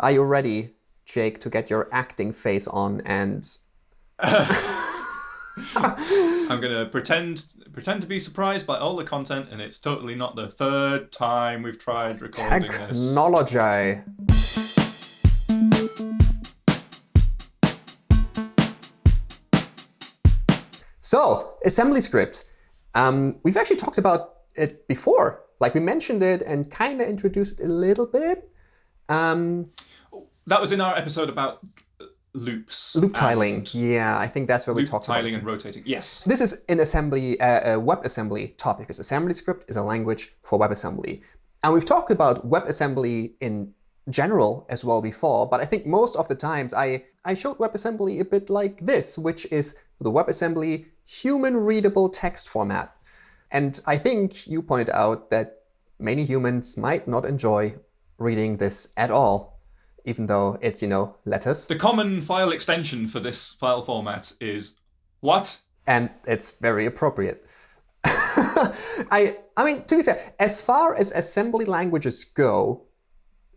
Are you ready, Jake, to get your acting face on and... I'm going to pretend pretend to be surprised by all the content, and it's totally not the third time we've tried recording Technology. this. So, assembly script. Um, we've actually talked about it before. Like we mentioned it and kind of introduced it a little bit. Um, that was in our episode about loops. Loop tiling. Yeah, I think that's where we talked about tiling and rotating. Yes. This is an assembly, uh, a WebAssembly topic. Because assembly script is a language for WebAssembly. And we've talked about WebAssembly in general as well before, but I think most of the times I, I showed WebAssembly a bit like this, which is the WebAssembly human-readable text format. And I think you pointed out that many humans might not enjoy reading this at all even though it's, you know, letters. The common file extension for this file format is what? And it's very appropriate. I, I mean, to be fair, as far as assembly languages go,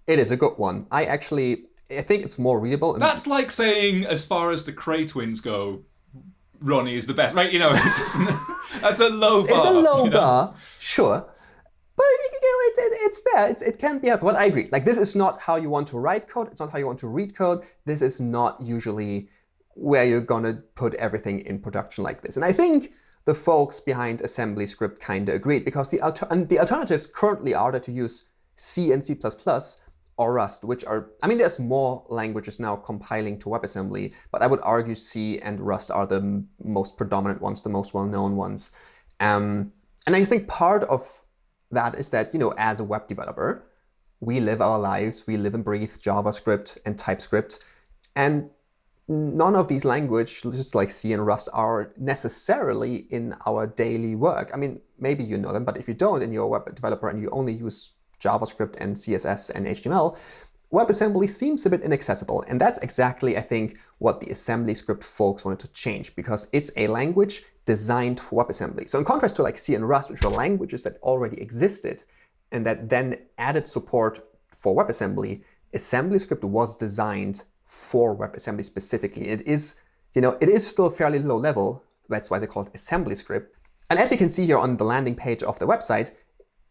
it is a good one. I actually, I think it's more readable. That's like saying, as far as the Kray twins go, Ronnie is the best, right? You know, that's a low bar. It's a low you know? bar, sure. But you know, it, it, it's there. It, it can be helpful. But I agree. Like this is not how you want to write code. It's not how you want to read code. This is not usually where you're gonna put everything in production like this. And I think the folks behind assembly script kind of agreed because the, alter the alternatives currently are to use C and C++ or Rust, which are, I mean, there's more languages now compiling to WebAssembly, but I would argue C and Rust are the most predominant ones, the most well-known ones. Um, and I think part of that is that, you know, as a web developer, we live our lives, we live and breathe JavaScript and TypeScript, and none of these languages just like C and Rust are necessarily in our daily work. I mean, maybe you know them, but if you don't and you're a web developer and you only use JavaScript and CSS and HTML, WebAssembly seems a bit inaccessible. And that's exactly, I think, what the assembly script folks wanted to change, because it's a language designed for WebAssembly. So in contrast to like C and Rust, which were languages that already existed and that then added support for WebAssembly, assembly script was designed for WebAssembly specifically. It is, you know, it is still fairly low level. That's why they call it assembly script. And as you can see here on the landing page of the website,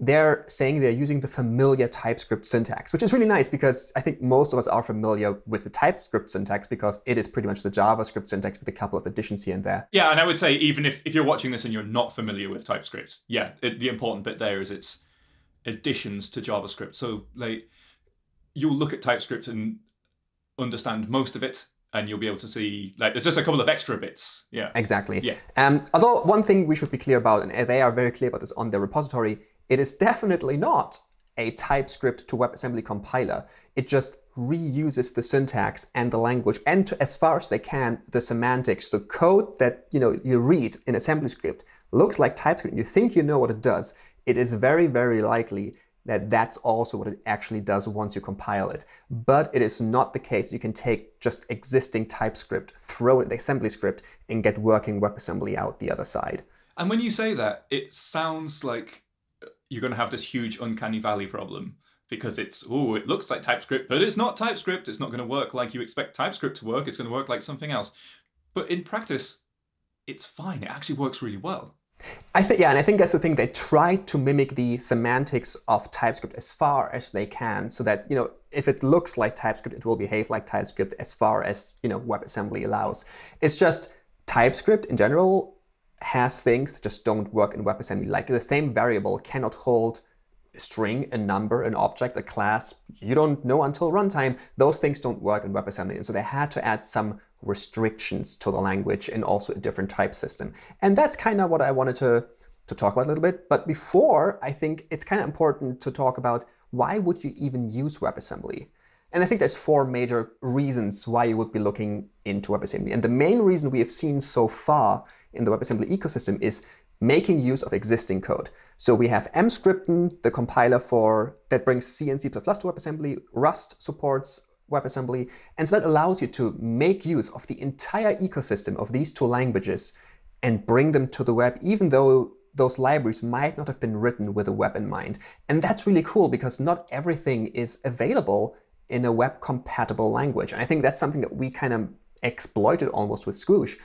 they're saying they're using the familiar TypeScript syntax, which is really nice because I think most of us are familiar with the TypeScript syntax because it is pretty much the JavaScript syntax with a couple of additions here and there. Yeah, and I would say even if, if you're watching this and you're not familiar with TypeScript, yeah, it, the important bit there is its additions to JavaScript. So like you'll look at TypeScript and understand most of it and you'll be able to see like there's just a couple of extra bits. Yeah. Exactly. Yeah. Um, although one thing we should be clear about, and they are very clear about this on their repository, it is definitely not a TypeScript to WebAssembly compiler. It just reuses the syntax and the language and to, as far as they can, the semantics. So code that you know you read in assembly script looks like TypeScript. You think you know what it does. It is very, very likely that that's also what it actually does once you compile it. But it is not the case. You can take just existing TypeScript, throw it in assembly script, and get working WebAssembly out the other side. And when you say that, it sounds like you're going to have this huge uncanny valley problem because it's, oh, it looks like TypeScript, but it's not TypeScript. It's not going to work like you expect TypeScript to work. It's going to work like something else. But in practice, it's fine. It actually works really well. I think, yeah, and I think that's the thing. They try to mimic the semantics of TypeScript as far as they can so that, you know, if it looks like TypeScript, it will behave like TypeScript as far as, you know, WebAssembly allows. It's just TypeScript in general has things that just don't work in WebAssembly. Like the same variable cannot hold a string, a number, an object, a class. You don't know until runtime. Those things don't work in WebAssembly. And so they had to add some restrictions to the language and also a different type system. And that's kind of what I wanted to, to talk about a little bit. But before, I think it's kind of important to talk about why would you even use WebAssembly? And I think there's four major reasons why you would be looking into WebAssembly. And the main reason we have seen so far in the WebAssembly ecosystem is making use of existing code. So we have Emscripten, the compiler for that brings C and C++ to WebAssembly. Rust supports WebAssembly. And so that allows you to make use of the entire ecosystem of these two languages and bring them to the web, even though those libraries might not have been written with a web in mind. And that's really cool because not everything is available in a web compatible language. And I think that's something that we kind of exploited almost with Squoosh.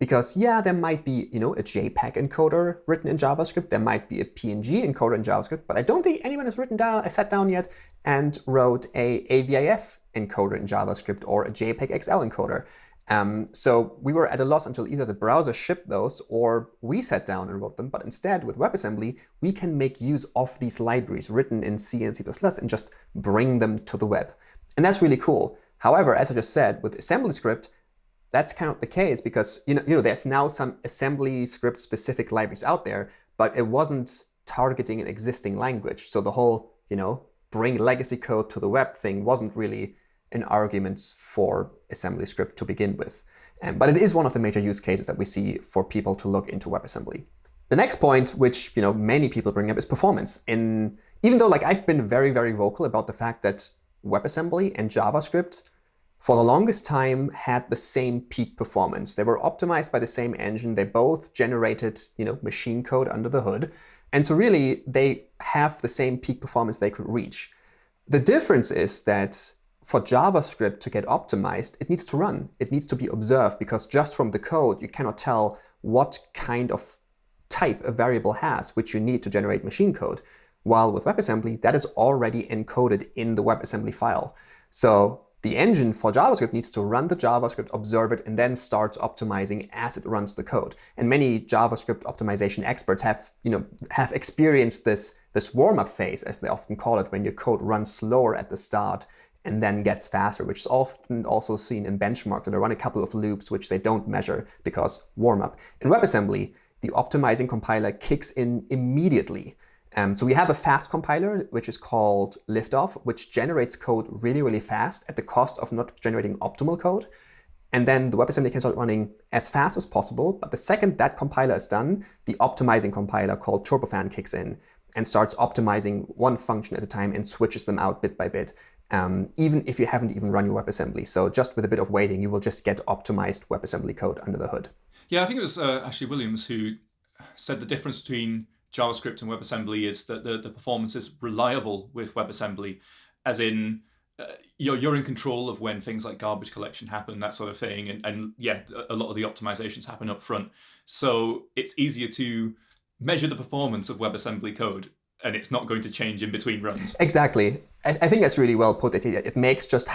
Because yeah, there might be, you know, a JPEG encoder written in JavaScript. There might be a PNG encoder in JavaScript, but I don't think anyone has written down, sat down yet and wrote a AVIF encoder in JavaScript or a JPEG XL encoder. Um, so we were at a loss until either the browser shipped those or we sat down and wrote them. But instead, with WebAssembly, we can make use of these libraries written in C and C++ and just bring them to the web. And that's really cool. However, as I just said, with AssemblyScript, that's kind of the case because you know, you know there's now some assembly script specific libraries out there, but it wasn't targeting an existing language. So the whole, you know, bring legacy code to the web thing wasn't really an argument for assembly script to begin with. Um, but it is one of the major use cases that we see for people to look into WebAssembly. The next point, which you know many people bring up, is performance. In even though like I've been very very vocal about the fact that WebAssembly and JavaScript for the longest time had the same peak performance. They were optimized by the same engine. They both generated you know machine code under the hood, and so really they have the same peak performance they could reach. The difference is that for JavaScript to get optimized, it needs to run. It needs to be observed because just from the code, you cannot tell what kind of type a variable has, which you need to generate machine code. While with WebAssembly, that is already encoded in the WebAssembly file. So the engine for JavaScript needs to run the JavaScript, observe it, and then starts optimizing as it runs the code. And many JavaScript optimization experts have, you know, have experienced this, this warm-up phase, as they often call it, when your code runs slower at the start and then gets faster, which is often also seen in benchmark that they run a couple of loops which they don't measure because warm up. In WebAssembly, the optimizing compiler kicks in immediately. Um, so we have a fast compiler, which is called Liftoff, which generates code really, really fast at the cost of not generating optimal code. And then the WebAssembly can start running as fast as possible. But the second that compiler is done, the optimizing compiler called Turbofan kicks in and starts optimizing one function at a time and switches them out bit by bit um, even if you haven't even run your WebAssembly. So just with a bit of waiting, you will just get optimized WebAssembly code under the hood. Yeah, I think it was uh, Ashley Williams who said the difference between JavaScript and WebAssembly is that the, the performance is reliable with WebAssembly, as in uh, you're, you're in control of when things like garbage collection happen, that sort of thing. And, and yeah, a lot of the optimizations happen up front. So it's easier to measure the performance of WebAssembly code and it's not going to change in between runs. Exactly. I, I think that's really well put. It, it makes just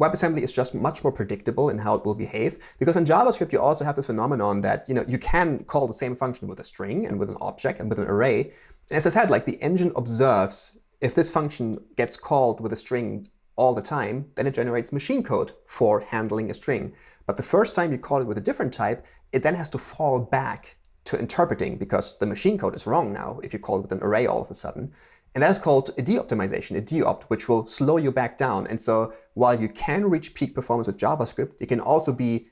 WebAssembly is just much more predictable in how it will behave. Because in JavaScript, you also have this phenomenon that you know you can call the same function with a string and with an object and with an array. As I said, like the engine observes if this function gets called with a string all the time, then it generates machine code for handling a string. But the first time you call it with a different type, it then has to fall back to interpreting because the machine code is wrong now if you call it with an array all of a sudden. And that is called a de-optimization, a de-opt, which will slow you back down. And so while you can reach peak performance with JavaScript, you can also be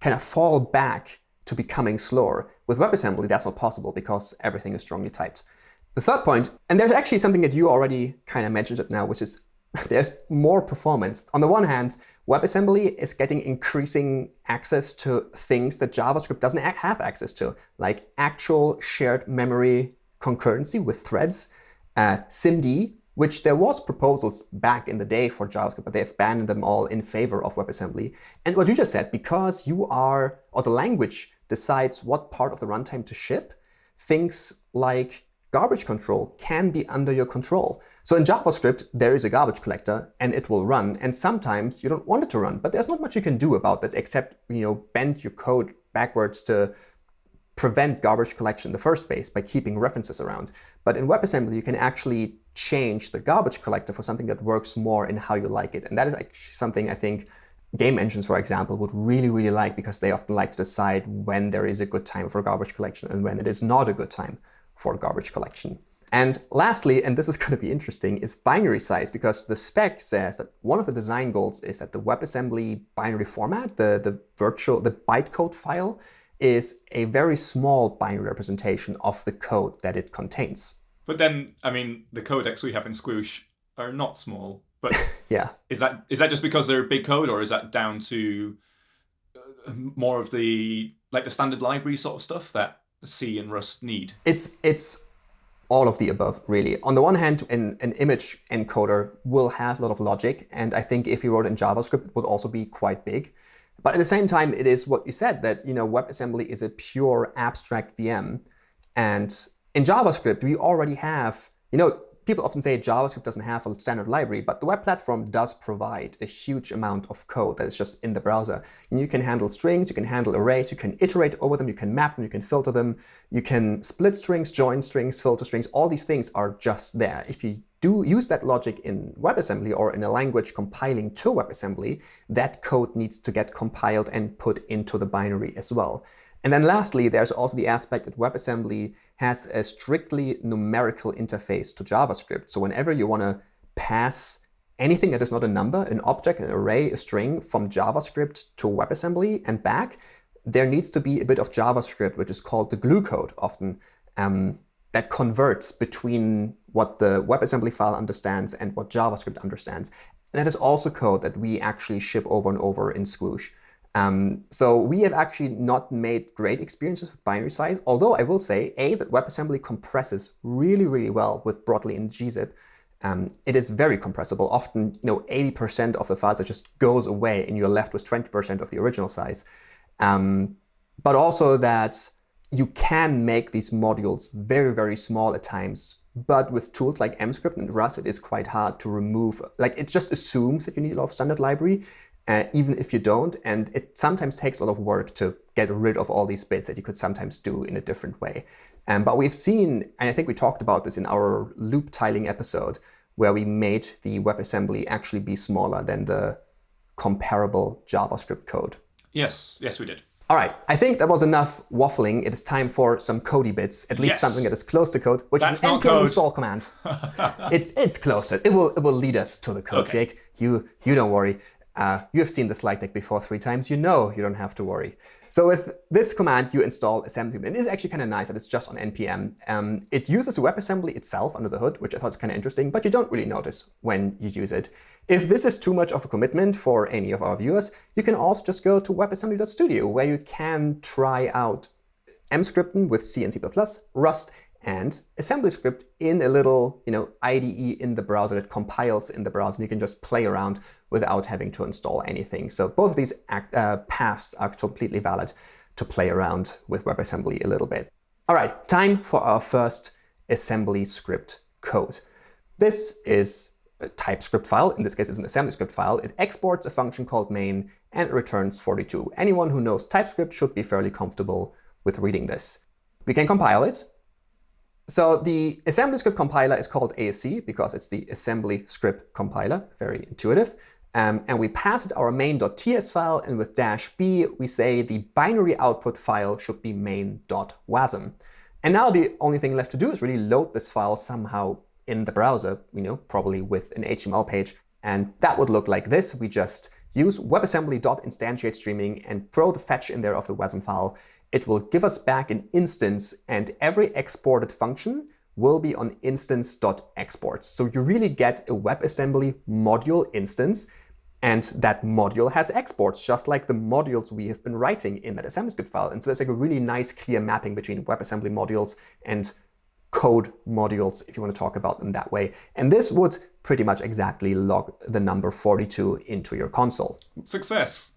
kind of fall back to becoming slower. With WebAssembly, that's not possible because everything is strongly typed. The third point, and there's actually something that you already kind of mentioned it now, which is there's more performance. On the one hand, WebAssembly is getting increasing access to things that JavaScript doesn't have access to, like actual shared memory concurrency with threads, uh, SIMD, which there was proposals back in the day for JavaScript, but they've banned them all in favor of WebAssembly. And what you just said, because you are, or the language decides what part of the runtime to ship, things like garbage control can be under your control. So in JavaScript, there is a garbage collector and it will run. And sometimes you don't want it to run, but there's not much you can do about that except, you know, bend your code backwards to prevent garbage collection in the first place by keeping references around. But in WebAssembly, you can actually change the garbage collector for something that works more in how you like it. And that is actually something I think game engines, for example, would really, really like because they often like to decide when there is a good time for garbage collection and when it is not a good time for garbage collection. And lastly, and this is going to be interesting, is binary size, because the spec says that one of the design goals is that the WebAssembly binary format, the, the virtual, the bytecode file, is a very small binary representation of the code that it contains. But then, I mean, the codecs we have in Squoosh are not small. But yeah, is that is that just because they're big code, or is that down to uh, more of the like the standard library sort of stuff that C and Rust need? It's it's all of the above, really. On the one hand, an, an image encoder will have a lot of logic, and I think if you wrote in JavaScript, it would also be quite big. But at the same time, it is what you said, that you know WebAssembly is a pure abstract VM. And in JavaScript, we already have, you know, people often say JavaScript doesn't have a standard library, but the web platform does provide a huge amount of code that is just in the browser. And you can handle strings, you can handle arrays, you can iterate over them, you can map them, you can filter them, you can split strings, join strings, filter strings. All these things are just there. If you do use that logic in WebAssembly or in a language compiling to WebAssembly, that code needs to get compiled and put into the binary as well. And then lastly, there's also the aspect that WebAssembly has a strictly numerical interface to JavaScript. So whenever you want to pass anything that is not a number, an object, an array, a string from JavaScript to WebAssembly and back, there needs to be a bit of JavaScript, which is called the glue code often, um, that converts between what the WebAssembly file understands and what JavaScript understands. And that is also code that we actually ship over and over in Squoosh. Um, so we have actually not made great experiences with binary size, although I will say, A, that WebAssembly compresses really, really well with Brotli and gzip. Um, it is very compressible. Often, you know, 80% of the files just goes away and you're left with 20% of the original size. Um, but also that you can make these modules very, very small at times. But with tools like MScript and Rust, it is quite hard to remove, like it just assumes that you need a lot of standard library uh, even if you don't. And it sometimes takes a lot of work to get rid of all these bits that you could sometimes do in a different way. Um, but we've seen, and I think we talked about this in our loop tiling episode, where we made the WebAssembly actually be smaller than the comparable JavaScript code. Yes, yes, we did. All right, I think that was enough waffling. It is time for some Cody bits, at least Yes. something that is close to code, which That's is an npm code. install command. it's it's closer. It will it will lead us to the code, Okay. Jake. You you don't worry. Uh, you have seen the slide deck before three times. You know you don't have to worry. So with this command, you install assembly. And it is actually kind of nice that it's just on npm. Um, it uses WebAssembly itself under the hood, which I thought is kind of interesting, but you don't really notice when you use it. If this is too much of a commitment for any of our viewers, you can also just go to webassembly.studio, where you can try out Emscripten with C and C++, Rust, and assembly script in a little you know, IDE in the browser that compiles in the browser. And you can just play around without having to install anything. So both of these act, uh, paths are completely valid to play around with WebAssembly a little bit. All right, time for our first assembly script code. This is a TypeScript file. In this case, it's an assembly script file. It exports a function called main and it returns 42. Anyone who knows TypeScript should be fairly comfortable with reading this. We can compile it. So the assembly script compiler is called ASC because it's the assembly script compiler, very intuitive. Um, and we pass it our main.ts file, and with dash b, we say the binary output file should be main.wasm. And now the only thing left to do is really load this file somehow in the browser, you know, probably with an HTML page. And that would look like this. We just use webassembly.instantiate streaming and throw the fetch in there of the WASM file. It will give us back an instance, and every exported function will be on instance.exports. So you really get a WebAssembly module instance, and that module has exports, just like the modules we have been writing in that AssemblyScript file. And so there's like a really nice, clear mapping between WebAssembly modules and code modules, if you want to talk about them that way. And this would pretty much exactly log the number 42 into your console. Success.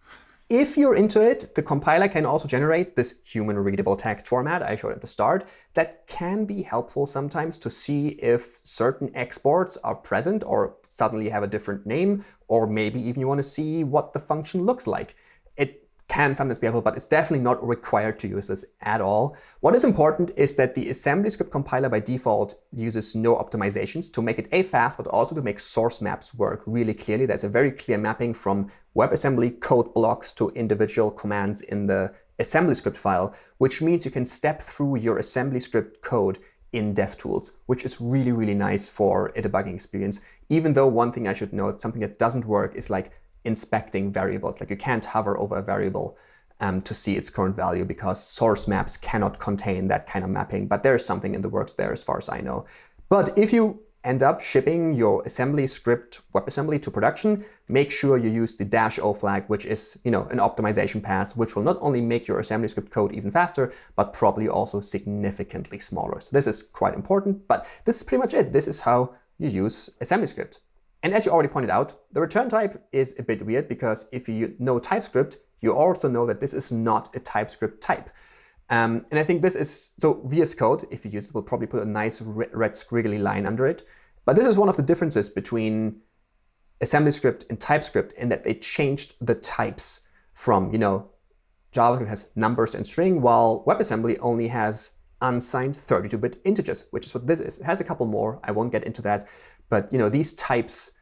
If you're into it, the compiler can also generate this human-readable text format I showed at the start that can be helpful sometimes to see if certain exports are present or suddenly have a different name, or maybe even you want to see what the function looks like. It can sometimes be helpful, but it's definitely not required to use this at all. What is important is that the AssemblyScript compiler by default uses no optimizations to make it A, fast, but also to make source maps work really clearly. There's a very clear mapping from WebAssembly code blocks to individual commands in the AssemblyScript file, which means you can step through your AssemblyScript code in DevTools, which is really, really nice for a debugging experience. Even though one thing I should note, something that doesn't work is like inspecting variables. Like you can't hover over a variable um, to see its current value because source maps cannot contain that kind of mapping. But there is something in the works there as far as I know. But if you end up shipping your assembly script WebAssembly to production, make sure you use the dash O flag, which is you know an optimization pass, which will not only make your assembly script code even faster, but probably also significantly smaller. So this is quite important, but this is pretty much it. This is how you use assembly script. And as you already pointed out, the return type is a bit weird because if you know TypeScript, you also know that this is not a TypeScript type. Um, and I think this is, so VS Code, if you use it, will probably put a nice red squiggly line under it. But this is one of the differences between AssemblyScript and TypeScript in that they changed the types from, you know, JavaScript has numbers and string, while WebAssembly only has unsigned 32-bit integers, which is what this is. It has a couple more. I won't get into that. But, you know, these types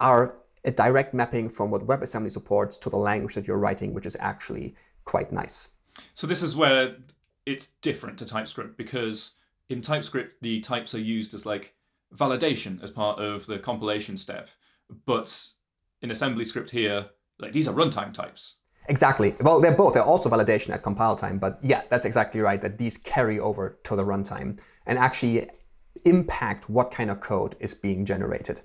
are a direct mapping from what WebAssembly supports to the language that you're writing, which is actually quite nice. So this is where it's different to TypeScript because in TypeScript, the types are used as like validation as part of the compilation step. But in assembly script here, like these are runtime types. Exactly. Well, they're both. They're also validation at compile time. But yeah, that's exactly right, that these carry over to the runtime and actually impact what kind of code is being generated.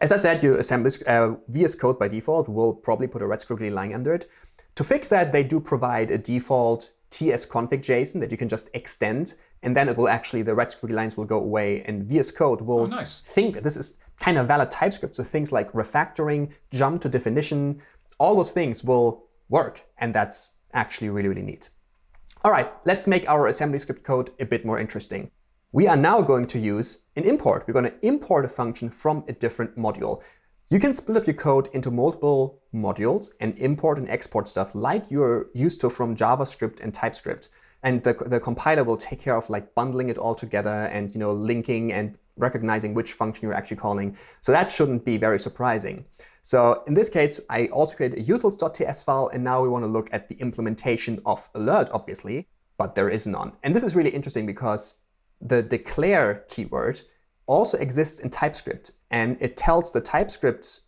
As I said, your assembly uh, VS Code by default will probably put a red squiggly line under it. To fix that, they do provide a default tsconfig JSON that you can just extend, and then it will actually, the red squiggly lines will go away, and VS Code will oh, nice. think that this is kind of valid TypeScript. So things like refactoring, jump to definition, all those things will work, and that's actually really, really neat. All right, let's make our assembly script code a bit more interesting. We are now going to use an import. We're going to import a function from a different module. You can split up your code into multiple modules and import and export stuff like you're used to from JavaScript and TypeScript. And the, the compiler will take care of like bundling it all together and you know linking and recognizing which function you're actually calling. So that shouldn't be very surprising. So in this case, I also created a utils.ts file, and now we want to look at the implementation of alert, obviously, but there is none. And this is really interesting because the declare keyword also exists in TypeScript. And it tells the TypeScript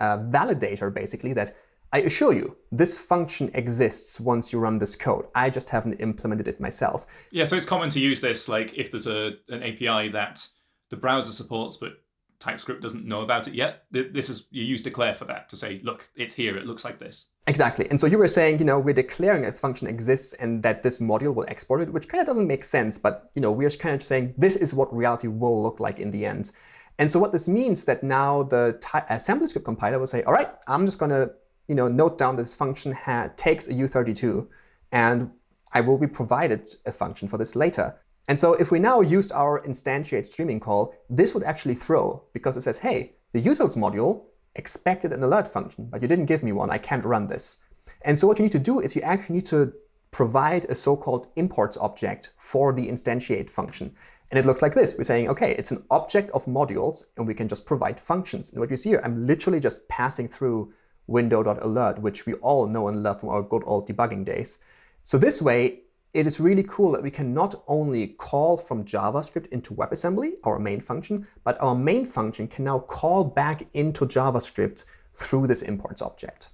uh, validator, basically, that I assure you, this function exists once you run this code. I just haven't implemented it myself. Yeah, so it's common to use this, like if there's a an API that the browser supports, but TypeScript doesn't know about it yet. This is you use declare for that to say, look, it's here. It looks like this. Exactly. And so you were saying, you know, we're declaring this function exists and that this module will export it, which kind of doesn't make sense. But you know, we're just kind of saying this is what reality will look like in the end. And so what this means that now the assembly uh, script compiler will say, all right, I'm just going to you know note down this function takes a U32, and I will be provided a function for this later. And so if we now used our instantiate streaming call, this would actually throw because it says, hey, the utils module expected an alert function, but you didn't give me one. I can't run this. And so what you need to do is you actually need to provide a so-called imports object for the instantiate function. And it looks like this. We're saying, OK, it's an object of modules, and we can just provide functions. And what you see here, I'm literally just passing through window.alert, which we all know and love from our good old debugging days. So this way, it is really cool that we can not only call from JavaScript into WebAssembly, our main function, but our main function can now call back into JavaScript through this imports object.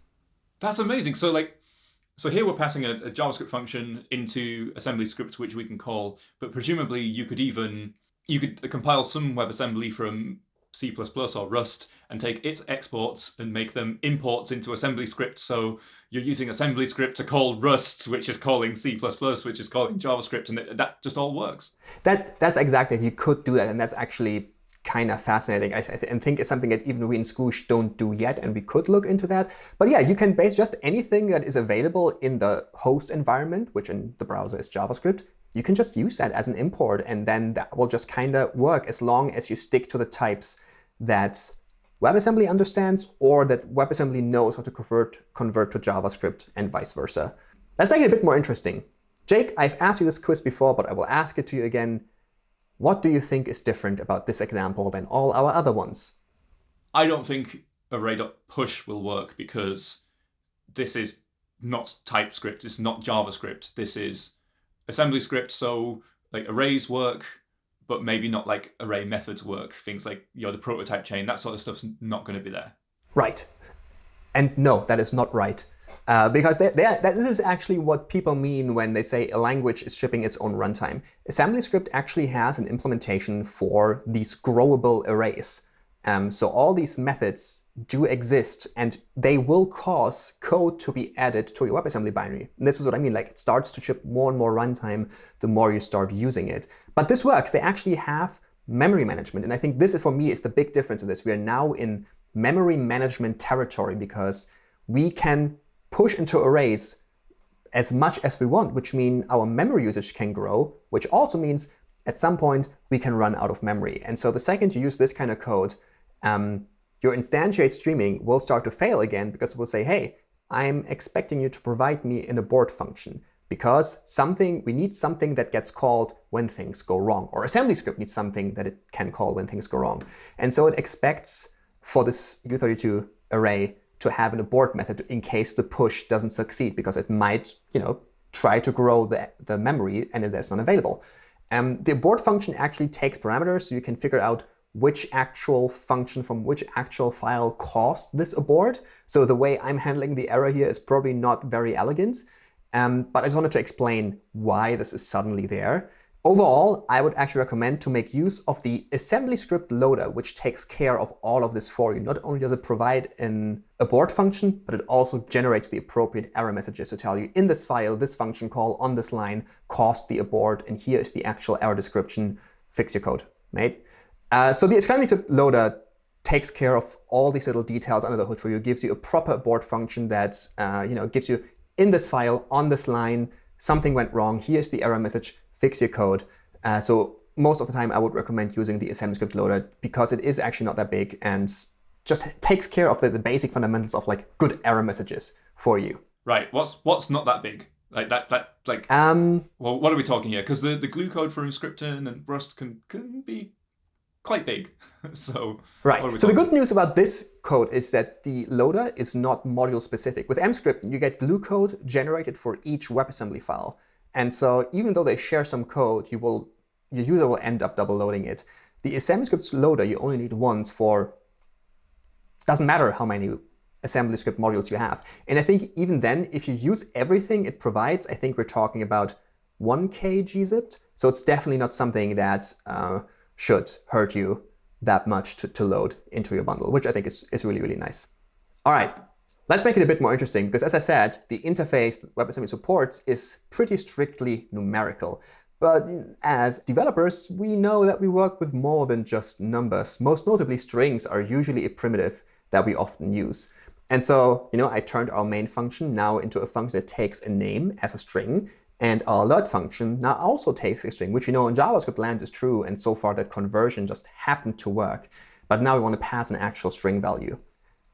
That's amazing. So like, so here we're passing a, a JavaScript function into assembly script, which we can call, but presumably you could even, you could compile some WebAssembly from C++ or Rust and take its exports and make them imports into assembly script. So you're using assembly script to call Rust, which is calling C++, which is calling JavaScript, and that just all works. That That's exactly, you could do that, and that's actually kind of fascinating. I, th and think it's something that even we in Squoosh don't do yet, and we could look into that. But yeah, you can base just anything that is available in the host environment, which in the browser is JavaScript, you can just use that as an import, and then that will just kind of work as long as you stick to the types that WebAssembly understands or that WebAssembly knows how to convert, convert to JavaScript and vice versa. Let's make it a bit more interesting. Jake, I've asked you this quiz before, but I will ask it to you again. What do you think is different about this example than all our other ones? I don't think array.push will work because this is not TypeScript, it's not JavaScript. This is assembly script, so like arrays work, but maybe not like array methods work. Things like you know the prototype chain, that sort of stuff's not going to be there. Right. And no, that is not right. Uh, because they, they, that, this is actually what people mean when they say a language is shipping its own runtime. AssemblyScript actually has an implementation for these growable arrays. Um, so all these methods do exist and they will cause code to be added to your WebAssembly binary. And this is what I mean, like it starts to chip more and more runtime the more you start using it. But this works. They actually have memory management. And I think this, for me, is the big difference in this. We are now in memory management territory because we can push into arrays as much as we want, which means our memory usage can grow, which also means at some point we can run out of memory. And so the second you use this kind of code, um, your instantiate streaming will start to fail again because it will say, hey, I'm expecting you to provide me an abort function because something we need something that gets called when things go wrong, or assembly script needs something that it can call when things go wrong. And so it expects for this U32 array to have an abort method in case the push doesn't succeed because it might, you know, try to grow the, the memory and it is not available. Um, the abort function actually takes parameters so you can figure out which actual function from which actual file caused this abort. So the way I'm handling the error here is probably not very elegant, um, but I just wanted to explain why this is suddenly there. Overall, I would actually recommend to make use of the AssemblyScript loader, which takes care of all of this for you. Not only does it provide an abort function, but it also generates the appropriate error messages to tell you in this file, this function call on this line caused the abort, and here is the actual error description. Fix your code, mate. Uh, so the AssemblyScript loader takes care of all these little details under the hood for you, gives you a proper abort function that uh, you know gives you in this file on this line something went wrong. Here's the error message fix your code. Uh, so most of the time I would recommend using the AssemblyScript loader because it is actually not that big and just takes care of the, the basic fundamentals of like good error messages for you. Right. What's what's not that big? Like that that like um well what are we talking here? Because the, the glue code for Emscripten and Rust can can be quite big. so right. So the good news about this code is that the loader is not module specific. With MScript, you get glue code generated for each WebAssembly file. And so even though they share some code, you will your user will end up double loading it. The AssemblyScript loader you only need once for doesn't matter how many AssemblyScript modules you have. And I think even then, if you use everything it provides, I think we're talking about 1k gzipped. So it's definitely not something that uh, should hurt you that much to, to load into your bundle, which I think is, is really, really nice. All right, Let's make it a bit more interesting because as I said, the interface that WebAssembly supports is pretty strictly numerical. But as developers, we know that we work with more than just numbers. Most notably, strings are usually a primitive that we often use. And so, you know, I turned our main function now into a function that takes a name as a string, and our alert function now also takes a string, which you know in JavaScript land is true, and so far that conversion just happened to work. But now we want to pass an actual string value.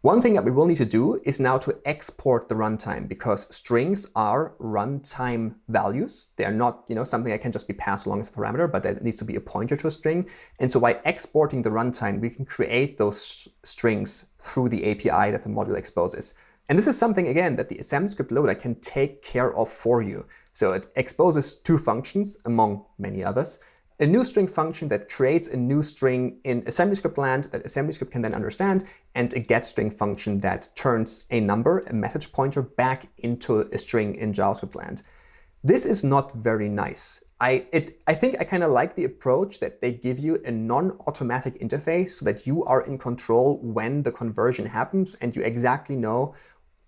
One thing that we will need to do is now to export the runtime because strings are runtime values. They are not you know, something that can just be passed along as a parameter, but that needs to be a pointer to a string. And so by exporting the runtime, we can create those strings through the API that the module exposes. And this is something, again, that the AssemblyScript loader can take care of for you. So it exposes two functions, among many others, a new string function that creates a new string in AssemblyScript land that AssemblyScript can then understand, and a getString function that turns a number, a message pointer, back into a string in JavaScript land. This is not very nice. I, it, I think I kind of like the approach that they give you a non-automatic interface so that you are in control when the conversion happens and you exactly know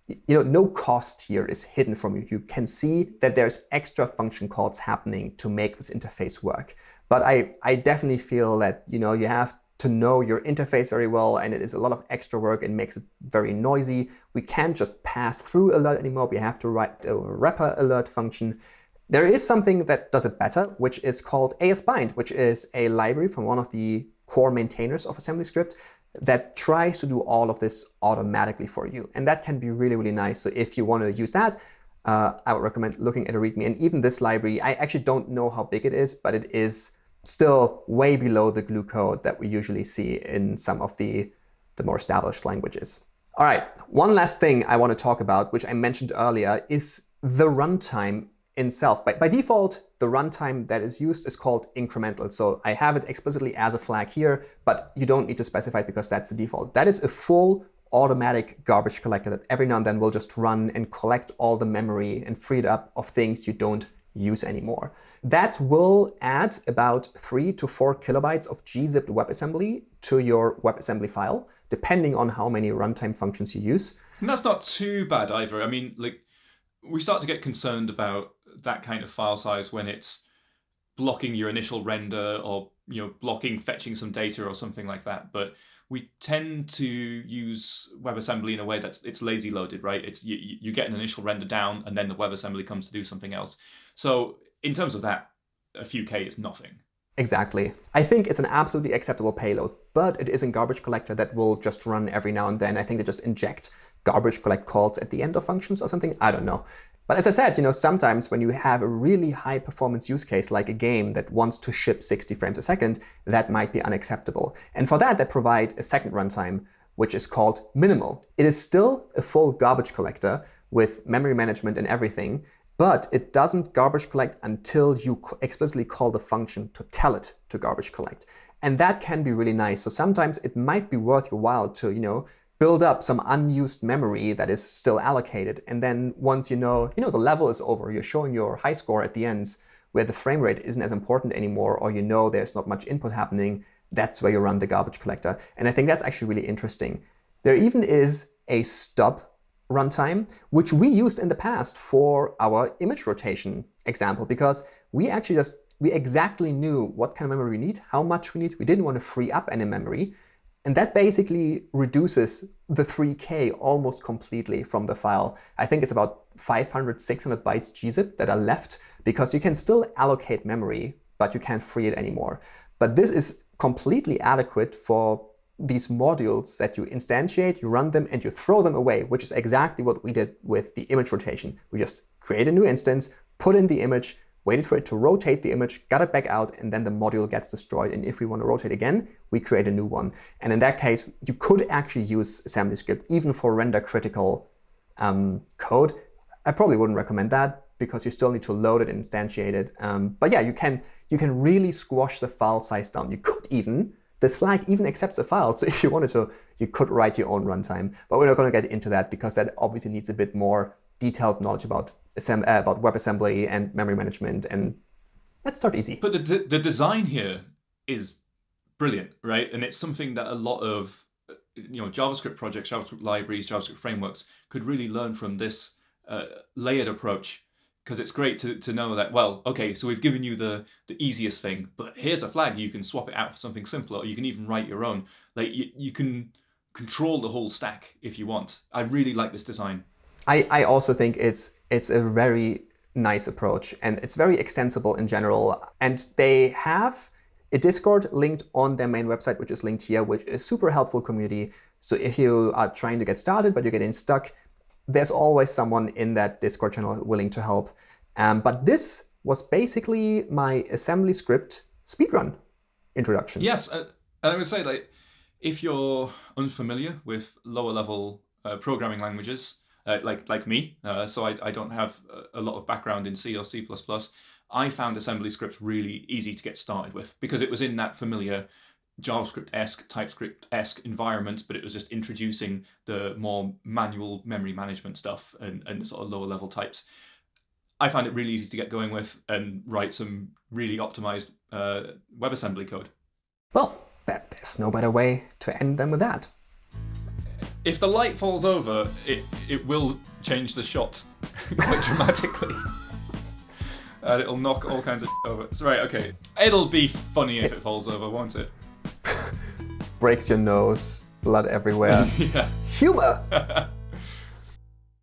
you know, no cost here is hidden from you. You can see that there's extra function calls happening to make this interface work. But I, I definitely feel that, you know, you have to know your interface very well and it is a lot of extra work and makes it very noisy. We can't just pass through alert anymore. We have to write a wrapper alert function. There is something that does it better, which is called ASBind, which is a library from one of the core maintainers of AssemblyScript that tries to do all of this automatically for you. And that can be really, really nice. So if you want to use that, uh, I would recommend looking at a README. And even this library, I actually don't know how big it is, but it is still way below the glue code that we usually see in some of the, the more established languages. All right, one last thing I want to talk about, which I mentioned earlier, is the runtime itself. By, by default, the runtime that is used is called incremental. So I have it explicitly as a flag here, but you don't need to specify it because that's the default. That is a full automatic garbage collector that every now and then will just run and collect all the memory and free it up of things you don't use anymore. That will add about three to four kilobytes of gzipped WebAssembly to your WebAssembly file, depending on how many runtime functions you use. And that's not too bad either. I mean, like we start to get concerned about that kind of file size when it's blocking your initial render or you know blocking fetching some data or something like that. But we tend to use WebAssembly in a way that's it's lazy loaded, right? It's you, you get an initial render down and then the WebAssembly comes to do something else. So in terms of that, a few K is nothing. Exactly. I think it's an absolutely acceptable payload, but it isn't garbage collector that will just run every now and then. I think they just inject garbage collect calls at the end of functions or something. I don't know. But as I said, you know, sometimes when you have a really high performance use case like a game that wants to ship 60 frames a second, that might be unacceptable. And for that, they provide a second runtime, which is called minimal. It is still a full garbage collector with memory management and everything, but it doesn't garbage collect until you explicitly call the function to tell it to garbage collect. And that can be really nice. So sometimes it might be worth your while to, you know, build up some unused memory that is still allocated. And then once you know, you know, the level is over, you're showing your high score at the end where the frame rate isn't as important anymore, or you know there's not much input happening, that's where you run the garbage collector. And I think that's actually really interesting. There even is a stub runtime, which we used in the past for our image rotation example, because we actually just, we exactly knew what kind of memory we need, how much we need. We didn't want to free up any memory. And that basically reduces the 3K almost completely from the file. I think it's about 500, 600 bytes gzip that are left because you can still allocate memory, but you can't free it anymore. But this is completely adequate for these modules that you instantiate, you run them, and you throw them away, which is exactly what we did with the image rotation. We just create a new instance, put in the image, waited for it to rotate the image, got it back out, and then the module gets destroyed. And if we want to rotate again, we create a new one. And in that case, you could actually use AssemblyScript even for render critical um, code. I probably wouldn't recommend that because you still need to load it and instantiate it. Um, but yeah, you can, you can really squash the file size down. You could even this flag even accepts a file, so if you wanted to, you could write your own runtime. But we're not going to get into that because that obviously needs a bit more detailed knowledge about, uh, about WebAssembly and memory management. And let's start easy. But the, the design here is brilliant, right? And it's something that a lot of you know JavaScript projects, JavaScript libraries, JavaScript frameworks could really learn from this uh, layered approach because it's great to, to know that, well, okay, so we've given you the, the easiest thing, but here's a flag. You can swap it out for something simpler, or you can even write your own. Like you, you can control the whole stack if you want. I really like this design. I, I also think it's it's a very nice approach and it's very extensible in general. And they have a Discord linked on their main website, which is linked here, which is super helpful community. So if you are trying to get started, but you're getting stuck, there's always someone in that Discord channel willing to help. Um, but this was basically my assembly script speedrun introduction. Yes, uh, I would say like if you're unfamiliar with lower level uh, programming languages, uh, like like me, uh, so I, I don't have a lot of background in C or C++, I found assembly scripts really easy to get started with because it was in that familiar JavaScript-esque, TypeScript-esque environments, but it was just introducing the more manual memory management stuff and, and sort of lower level types. I found it really easy to get going with and write some really optimized uh, WebAssembly code. Well, there's no better way to end than with that. If the light falls over, it, it will change the shot quite dramatically. and it'll knock all kinds of over. So, right, okay. It'll be funny if it falls over, won't it? breaks your nose, blood everywhere. yeah. Humor!